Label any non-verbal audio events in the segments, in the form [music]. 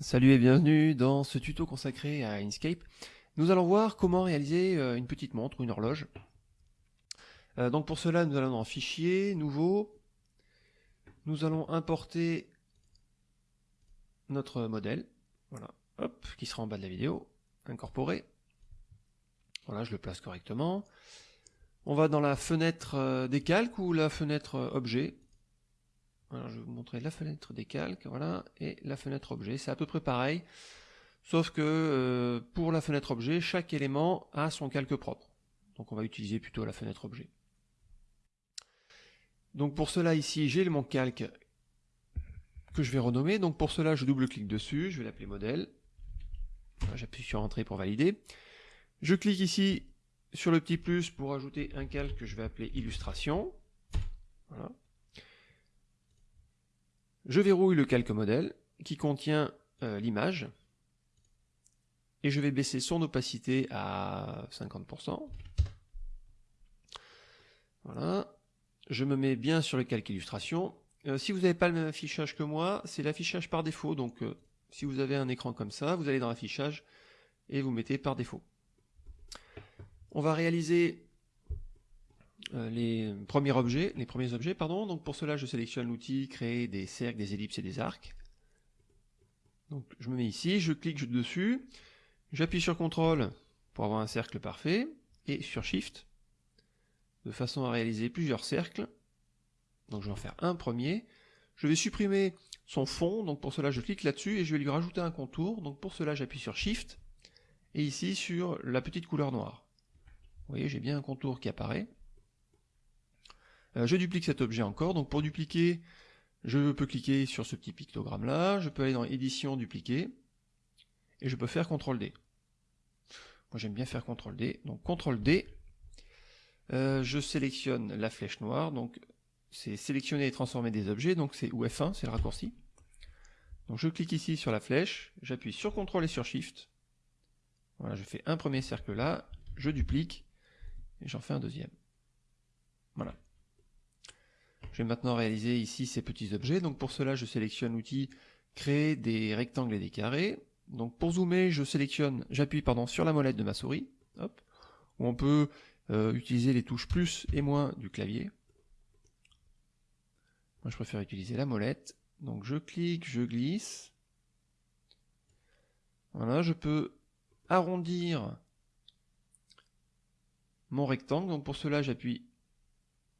Salut et bienvenue dans ce tuto consacré à Inkscape. Nous allons voir comment réaliser euh, une petite montre ou une horloge. Euh, donc pour cela, nous allons dans Fichier, Nouveau. Nous allons importer notre modèle, voilà, hop, qui sera en bas de la vidéo, incorporer. Voilà, je le place correctement. On va dans la fenêtre euh, des calques ou la fenêtre objet. Je vais vous montrer la fenêtre des calques, voilà, et la fenêtre objet. C'est à peu près pareil, sauf que euh, pour la fenêtre objet, chaque élément a son calque propre. Donc on va utiliser plutôt la fenêtre objet. Donc pour cela ici, j'ai mon calque que je vais renommer. Donc pour cela, je double-clique dessus, je vais l'appeler modèle. J'appuie sur Entrée pour valider. Je clique ici sur le petit plus pour ajouter un calque que je vais appeler illustration. Voilà. Je verrouille le calque modèle qui contient euh, l'image et je vais baisser son opacité à 50%. Voilà. Je me mets bien sur le calque illustration. Euh, si vous n'avez pas le même affichage que moi, c'est l'affichage par défaut. Donc euh, si vous avez un écran comme ça, vous allez dans l'affichage et vous mettez par défaut. On va réaliser les premiers objets, les premiers objets, pardon. Donc pour cela, je sélectionne l'outil créer des cercles, des ellipses et des arcs. Donc je me mets ici, je clique dessus, j'appuie sur CTRL pour avoir un cercle parfait et sur Shift de façon à réaliser plusieurs cercles. Donc je vais en faire un premier. Je vais supprimer son fond, donc pour cela je clique là-dessus et je vais lui rajouter un contour. Donc pour cela j'appuie sur Shift et ici sur la petite couleur noire. Vous voyez, j'ai bien un contour qui apparaît. Euh, je duplique cet objet encore, donc pour dupliquer, je peux cliquer sur ce petit pictogramme là, je peux aller dans édition, dupliquer, et je peux faire CTRL D. Moi j'aime bien faire CTRL D, donc CTRL D, euh, je sélectionne la flèche noire, donc c'est sélectionner et transformer des objets, donc c'est ou F1, c'est le raccourci. Donc je clique ici sur la flèche, j'appuie sur CTRL et sur SHIFT, voilà, je fais un premier cercle là, je duplique, et j'en fais un deuxième. Voilà. Je vais maintenant réaliser ici ces petits objets. Donc pour cela, je sélectionne l'outil créer des rectangles et des carrés. Donc pour zoomer, je sélectionne, j'appuie pardon sur la molette de ma souris. Hop. Ou on peut euh, utiliser les touches plus et moins du clavier. Moi, je préfère utiliser la molette. Donc je clique, je glisse. Voilà, je peux arrondir mon rectangle. Donc pour cela, j'appuie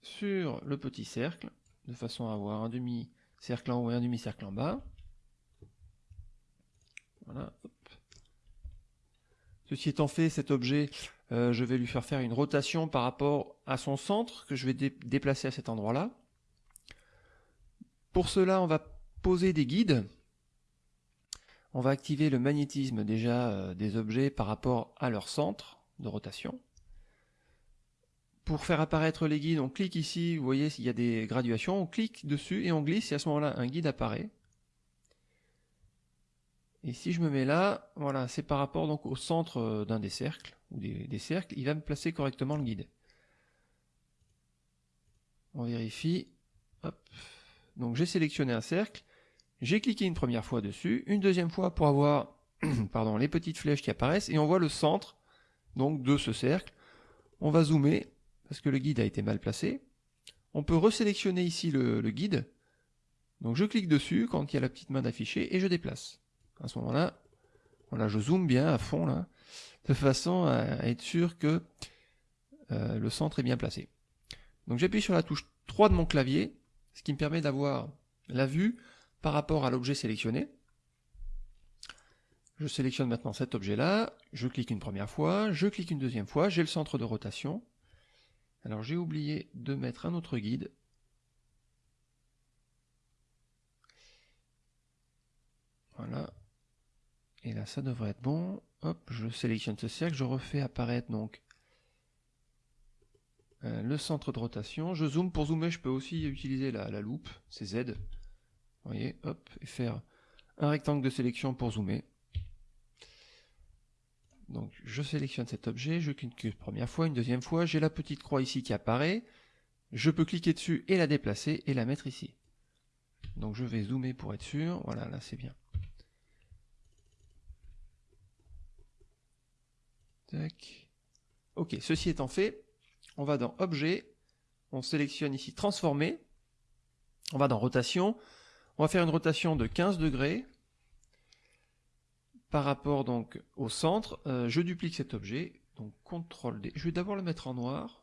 sur le petit cercle, de façon à avoir un demi-cercle en haut et un demi-cercle en bas. Voilà, Ceci étant fait, cet objet, euh, je vais lui faire faire une rotation par rapport à son centre, que je vais déplacer à cet endroit-là. Pour cela, on va poser des guides. On va activer le magnétisme déjà euh, des objets par rapport à leur centre de rotation. Pour faire apparaître les guides, on clique ici, vous voyez s'il y a des graduations, on clique dessus et on glisse, et à ce moment-là, un guide apparaît. Et si je me mets là, voilà, c'est par rapport donc au centre euh, d'un des cercles, ou des, cercles, il va me placer correctement le guide. On vérifie. Donc j'ai sélectionné un cercle, j'ai cliqué une première fois dessus, une deuxième fois pour avoir [coughs] pardon, les petites flèches qui apparaissent, et on voit le centre donc de ce cercle. On va zoomer, parce que le guide a été mal placé. On peut resélectionner ici le, guide. Donc je clique dessus quand il y a la petite main d'afficher et je déplace. À ce moment-là, voilà, je zoome bien à fond là, de façon à être sûr que euh, le centre est bien placé. Donc j'appuie sur la touche 3 de mon clavier, ce qui me permet d'avoir la vue par rapport à l'objet sélectionné. Je sélectionne maintenant cet objet-là, je clique une première fois, je clique une deuxième fois, j'ai le centre de rotation, alors j'ai oublié de mettre un autre guide. Voilà. Et là, ça devrait être bon. Hop, je sélectionne ce cercle, je refais apparaître donc euh, le centre de rotation. Je zoome. Pour zoomer, je peux aussi utiliser la, la loupe, c'est Z. Vous voyez, hop, et faire un rectangle de sélection pour zoomer. Donc je sélectionne cet objet, je clique une première fois, une deuxième fois, j'ai la petite croix ici qui apparaît, je peux cliquer dessus et la déplacer et la mettre ici. Donc je vais zoomer pour être sûr, voilà là c'est bien. Tac. Ok, ceci étant fait, on va dans objet, on sélectionne ici transformer, on va dans rotation, on va faire une rotation de 15 degrés, par rapport donc au centre. Euh, je duplique cet objet, donc CTRL D. Je vais d'abord le mettre en noir.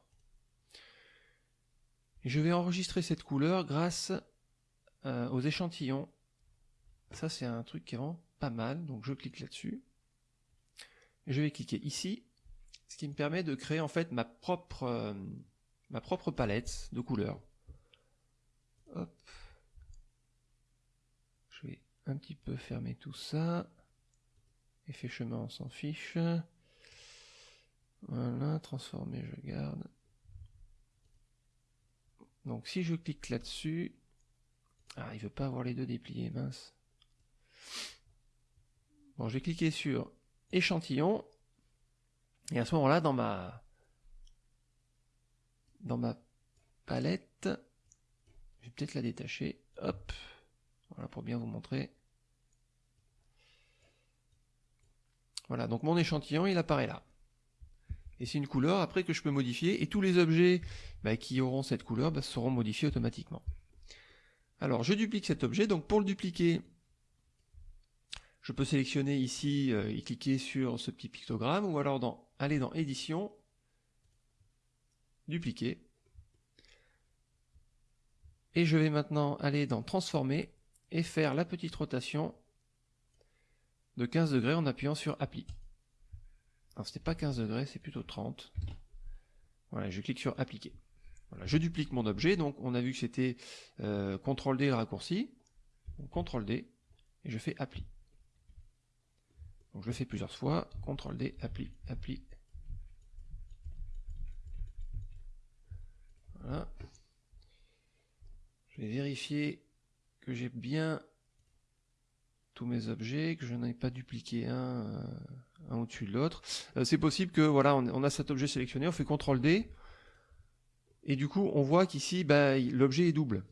Je vais enregistrer cette couleur grâce euh, aux échantillons. Ça c'est un truc qui est vraiment pas mal, donc je clique là-dessus. Je vais cliquer ici, ce qui me permet de créer en fait ma propre, euh, ma propre palette de couleurs. Hop. Je vais un petit peu fermer tout ça. Effet chemin, on s'en fiche. Voilà, transformer, je garde. Donc si je clique là-dessus, ah, il veut pas avoir les deux dépliés, mince. Bon, je vais cliquer sur échantillon, et à ce moment-là, dans ma dans ma palette, je vais peut-être la détacher, hop, voilà pour bien vous montrer. Voilà, donc mon échantillon, il apparaît là. Et c'est une couleur après que je peux modifier, et tous les objets bah, qui auront cette couleur bah, seront modifiés automatiquement. Alors, je duplique cet objet, donc pour le dupliquer, je peux sélectionner ici euh, et cliquer sur ce petit pictogramme, ou alors aller dans Édition, Dupliquer, et je vais maintenant aller dans Transformer, et faire la petite rotation de 15 degrés en appuyant sur Appli. Alors c'était pas 15 degrés, c'est plutôt 30. Voilà, je clique sur Appliquer. Voilà, je duplique mon objet, donc on a vu que c'était euh, CTRL D le raccourci, CTRL D, et je fais Appli. Donc je le fais plusieurs fois, CTRL D, Appli, Appli. Voilà. Je vais vérifier que j'ai bien tous mes objets, que je n'en ai pas dupliqué un, euh, un au-dessus de l'autre. Euh, c'est possible que voilà, on, a cet objet sélectionné, on fait CTRL D, et du coup on voit qu'ici bah, l'objet est double.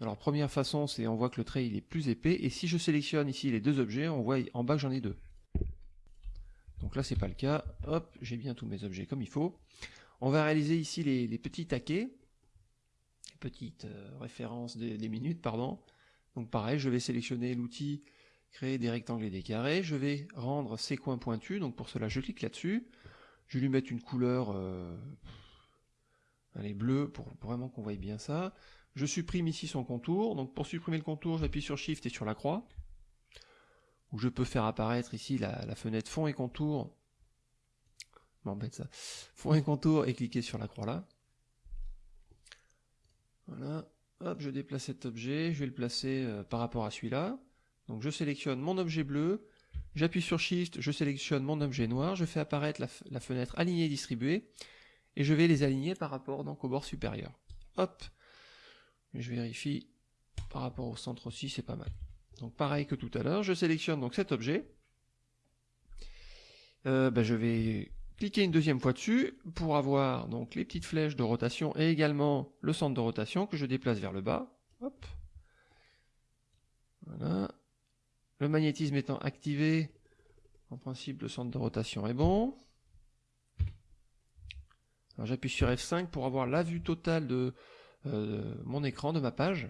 Alors première façon, c'est on voit que le trait il est plus épais, et si je sélectionne ici les deux objets, on voit en bas que j'en ai deux. Donc là c'est pas le cas, hop, j'ai bien tous mes objets comme il faut. On va réaliser ici les, petits taquets, les petites euh, références des minutes, pardon. Donc pareil, je vais sélectionner l'outil créer des rectangles et des carrés. Je vais rendre ces coins pointus, donc pour cela je clique là-dessus. Je vais lui mettre une couleur euh, bleue pour, vraiment qu'on voie bien ça. Je supprime ici son contour, donc pour supprimer le contour j'appuie sur Shift et sur la croix. Ou je peux faire apparaître ici la, fenêtre fond et contour. M'embête ça. Fond et contour et cliquer sur la croix là. Voilà. Hop, je déplace cet objet, je vais le placer euh, par rapport à celui-là. Donc je sélectionne mon objet bleu, j'appuie sur Shift, je sélectionne mon objet noir, je fais apparaître la, fenêtre alignée et distribuée, et je vais les aligner par rapport donc au bord supérieur. Hop, je vérifie par rapport au centre aussi, c'est pas mal. Donc pareil que tout à l'heure, je sélectionne donc cet objet, euh, ben, je vais cliquer une deuxième fois dessus pour avoir donc les petites flèches de rotation et également le centre de rotation que je déplace vers le bas. Hop. Voilà. Le magnétisme étant activé, en principe le centre de rotation est bon. Alors j'appuie sur F5 pour avoir la vue totale de euh, mon écran, de ma page.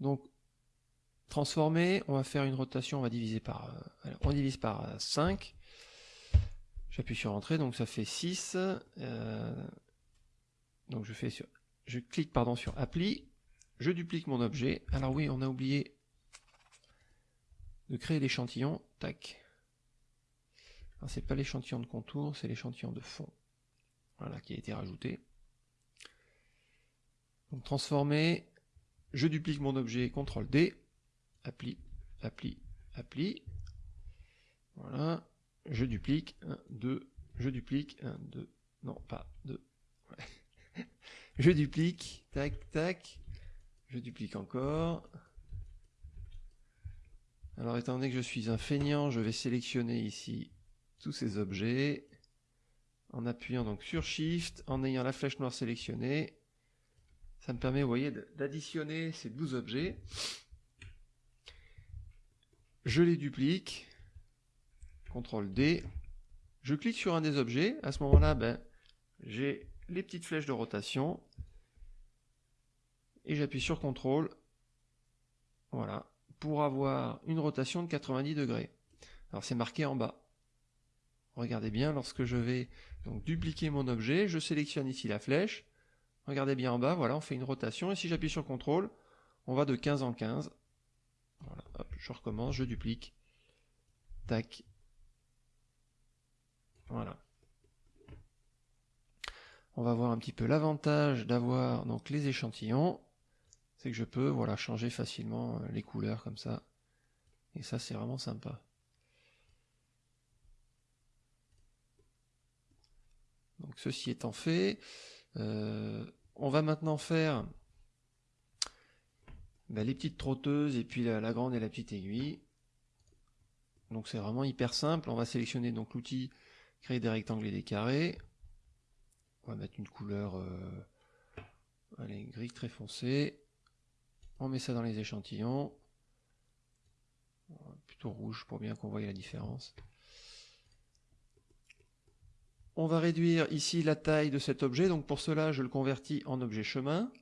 Donc transformer, on va faire une rotation, on va diviser par, euh, on divise par 5. J'appuie sur entrée, donc ça fait 6. Euh, donc je je clique pardon sur appli, je duplique mon objet. Alors oui, on a oublié de créer l'échantillon. Tac. Alors c'est pas l'échantillon de contour, c'est l'échantillon de fond. Voilà, qui a été rajouté. Donc transformer, je duplique mon objet, CTRL D, appli, appli, appli. Voilà, je duplique, 1, 2, je duplique, 1, 2, non pas 2. [laughs] je duplique, tac, tac, je duplique encore. Alors étant donné que je suis un feignant, je vais sélectionner ici tous ces objets en appuyant donc sur Shift, en ayant la flèche noire sélectionnée. Ça me permet, vous voyez, d'additionner ces 12 objets. Je les duplique. CTRL D, je clique sur un des objets, à ce moment-là, ben, j'ai les petites flèches de rotation, et j'appuie sur CTRL, voilà, pour avoir une rotation de 90 degrés. Alors c'est marqué en bas. Regardez bien, lorsque je vais donc dupliquer mon objet, je sélectionne ici la flèche, regardez bien en bas, voilà, on fait une rotation, et si j'appuie sur CTRL, on va de 15 en 15. Voilà, hop, je recommence, je duplique, tac, voilà. On va voir un petit peu l'avantage d'avoir donc les échantillons, c'est que je peux voilà changer facilement euh, les couleurs comme ça, et ça c'est vraiment sympa. Donc ceci étant fait, euh, on va maintenant faire ben, les petites trotteuses et puis la, grande et la petite aiguille. Donc c'est vraiment hyper simple. On va sélectionner donc l'outil créer des rectangles et des carrés. On va mettre une couleur euh, allez, gris très foncé. On met ça dans les échantillons. Plutôt rouge pour bien qu'on voie la différence. On va réduire ici la taille de cet objet, donc pour cela je le convertis en objet chemin.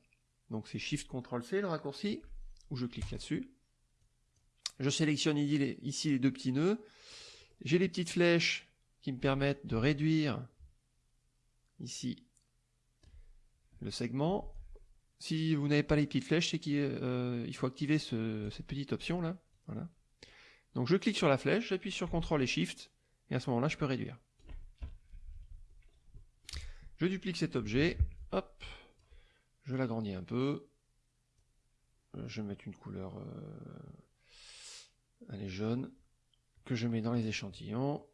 Donc c'est Shift Ctrl C le raccourci, ou je clique là-dessus. Je sélectionne ici les deux petits nœuds. J'ai les petites flèches qui me permettent de réduire ici le segment. Si vous n'avez pas les petites flèches, c'est qu'il euh, faut activer cette petite option là. Donc je clique sur la flèche, j'appuie sur CTRL et SHIFT, et à ce moment-là je peux réduire. Je duplique cet objet, hop, je l'agrandis un peu, euh, je vais mettre une couleur, euh, est jaune, que je mets dans les échantillons.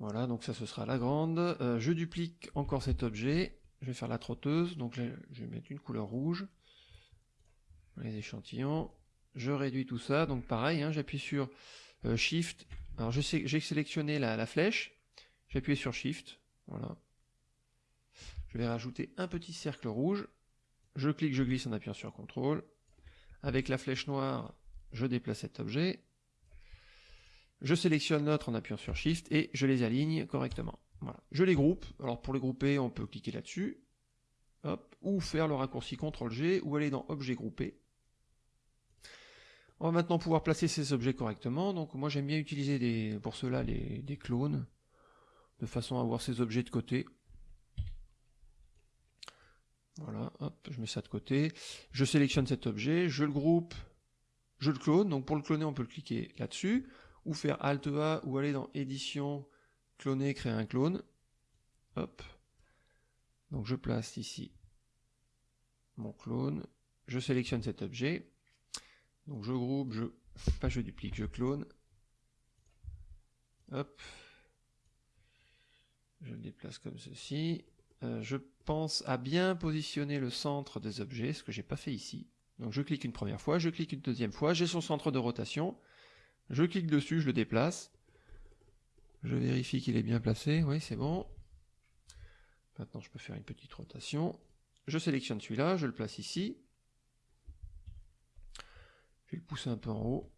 Voilà, donc ça ce sera la grande. Je duplique encore cet objet, je vais faire la trotteuse, donc je vais mettre une couleur rouge, les échantillons, je réduis tout ça, donc pareil, hein, j'appuie sur Shift, alors j'ai sélectionné la, la flèche, j'appuie sur Shift, voilà. Je vais rajouter un petit cercle rouge. Je clique, je glisse en appuyant sur CTRL. Avec la flèche noire, je déplace cet objet. Je sélectionne l'autre en appuyant sur Shift et je les aligne correctement. Je les groupe. Alors pour les grouper, on peut cliquer là-dessus. Ou faire le raccourci CTRL-G, ou aller dans Objet groupé. On va maintenant pouvoir placer ces objets correctement. Donc moi j'aime bien utiliser pour cela des clones de façon à avoir ces objets de côté. Voilà, je mets ça de côté. Je sélectionne cet objet, je le groupe, je le clone. Donc pour le cloner, on peut cliquer là-dessus, ou faire Alt A, ou aller dans Édition, cloner, créer un clone. Hop. Donc je place ici mon clone, je sélectionne cet objet. Donc je groupe, je, pas je duplique, je clone. Hop, je le déplace comme ceci. Euh, je pense à bien positionner le centre des objets, ce que j'ai pas fait ici. Donc je clique une première fois, je clique une deuxième fois, j'ai son centre de rotation. Je clique dessus, je le déplace. Je vérifie qu'il est bien placé, oui c'est bon. Maintenant je peux faire une petite rotation. Je sélectionne celui-là, je le place ici. Je vais le pousser un peu en haut.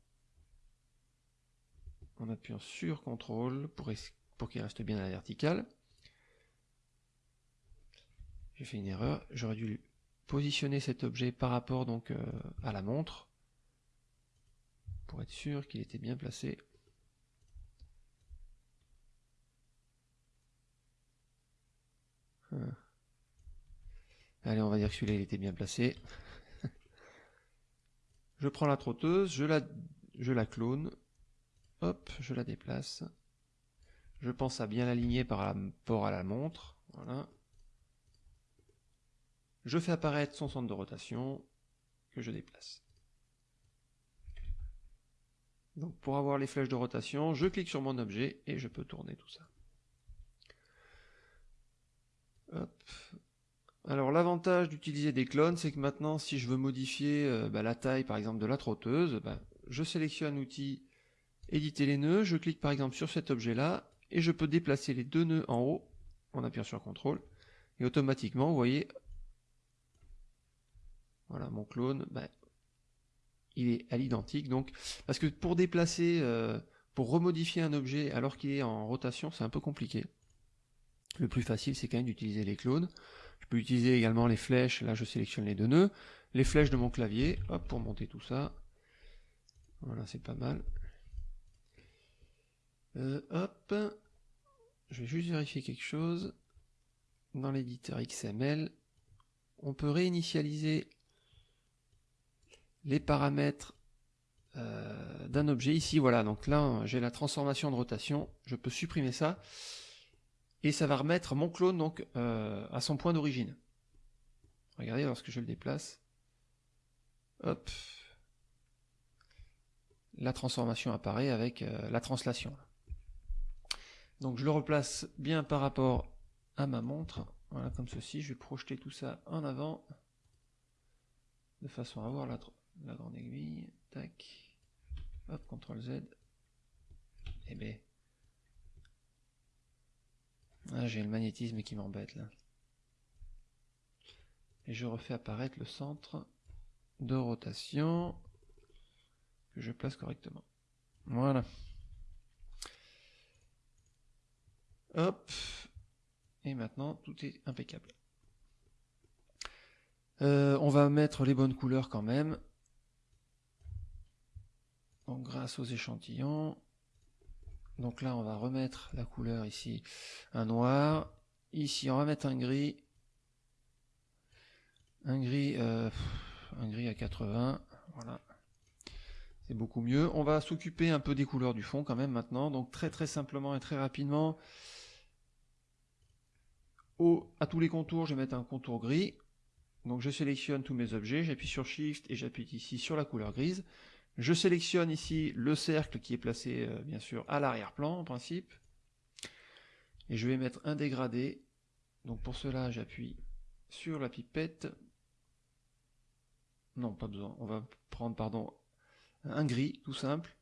En appuyant sur CTRL pour, qu'il reste bien à la verticale. J'ai fait une erreur, j'aurais dû positionner cet objet par rapport donc euh, à la montre pour être sûr qu'il était bien placé. Allez, on va dire que celui-là il était bien placé. [laughs] je prends la trotteuse, je la, je la clone, hop, je la déplace. Je pense à bien l'aligner par rapport à la montre. Voilà. Je fais apparaître son centre de rotation que je déplace. Donc pour avoir les flèches de rotation, je clique sur mon objet et je peux tourner tout ça. Alors l'avantage d'utiliser des clones, c'est que maintenant si je veux modifier euh, bah, la taille par exemple de la trotteuse, bah, je sélectionne l'outil éditer les nœuds, je clique par exemple sur cet objet là, et je peux déplacer les deux nœuds en haut en appuyant sur CTRL, et automatiquement, vous voyez, voilà, mon clone, ben, il est à l'identique. Donc, parce que pour déplacer, euh, pour remodifier un objet alors qu'il est en rotation, c'est un peu compliqué. Le plus facile, c'est quand même d'utiliser les clones. Je peux utiliser également les flèches, là je sélectionne les deux nœuds, les flèches de mon clavier, hop, pour monter tout ça. Voilà, c'est pas mal. Euh, hop, je vais juste vérifier quelque chose. Dans l'éditeur XML, on peut réinitialiser les paramètres euh, d'un objet. Ici, voilà, donc là, j'ai la transformation de rotation. Je peux supprimer ça. Et ça va remettre mon clone donc euh, à son point d'origine. Regardez lorsque je le déplace. Hop. La transformation apparaît avec euh, la translation. Donc je le replace bien par rapport à ma montre. Voilà, comme ceci. Je vais projeter tout ça en avant. De façon à avoir la, grande aiguille. Tac. Hop, CTRL Z. Et eh B. Ah, j'ai le magnétisme qui m'embête là. Et je refais apparaître le centre de rotation que je place correctement. Voilà. Hop. Et maintenant, tout est impeccable. Euh, on va mettre les bonnes couleurs quand même. Donc grâce aux échantillons, donc là on va remettre la couleur ici, un noir, ici on va mettre un gris, un gris, euh, un gris à 80, voilà, c'est beaucoup mieux. On va s'occuper un peu des couleurs du fond quand même maintenant, donc très très simplement et très rapidement, au, à tous les contours je vais mettre un contour gris, donc je sélectionne tous mes objets, j'appuie sur Shift et j'appuie ici sur la couleur grise, je sélectionne ici le cercle qui est placé euh, bien sûr à l'arrière-plan en principe. Et je vais mettre un dégradé. Donc pour cela j'appuie sur la pipette. Non, pas besoin. On va prendre pardon un gris tout simple.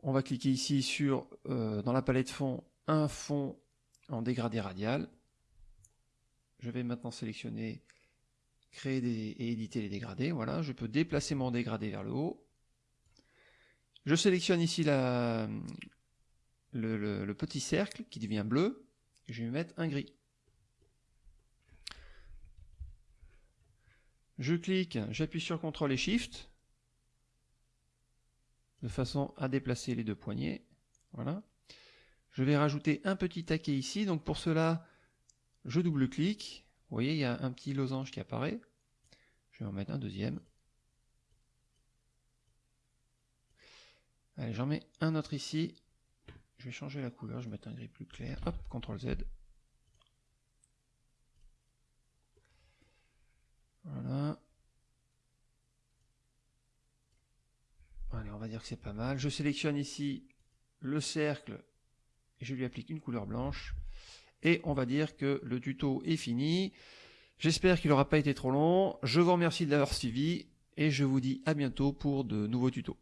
On va cliquer ici sur euh, dans la palette fond un fond en dégradé radial. Je vais maintenant sélectionner créer et éditer les dégradés. Voilà, je peux déplacer mon dégradé vers le haut. Je sélectionne ici le, petit cercle qui devient bleu. Je vais mettre un gris. Je clique, j'appuie sur CTRL et SHIFT de façon à déplacer les deux poignées. Voilà. Je vais rajouter un petit taquet ici. Donc pour cela, je double-clique vous voyez, il y a un petit losange qui apparaît. Je vais en mettre un deuxième. Allez, j'en mets un autre ici. Je vais changer la couleur, je vais mettre un gris plus clair. Hop, CTRL Z. Voilà. Allez, on va dire que c'est pas mal. Je sélectionne ici le cercle et je lui applique une couleur blanche. Et on va dire que le tuto est fini. J'espère qu'il n'aura pas été trop long. Je vous remercie de l'avoir suivi et je vous dis à bientôt pour de nouveaux tutos.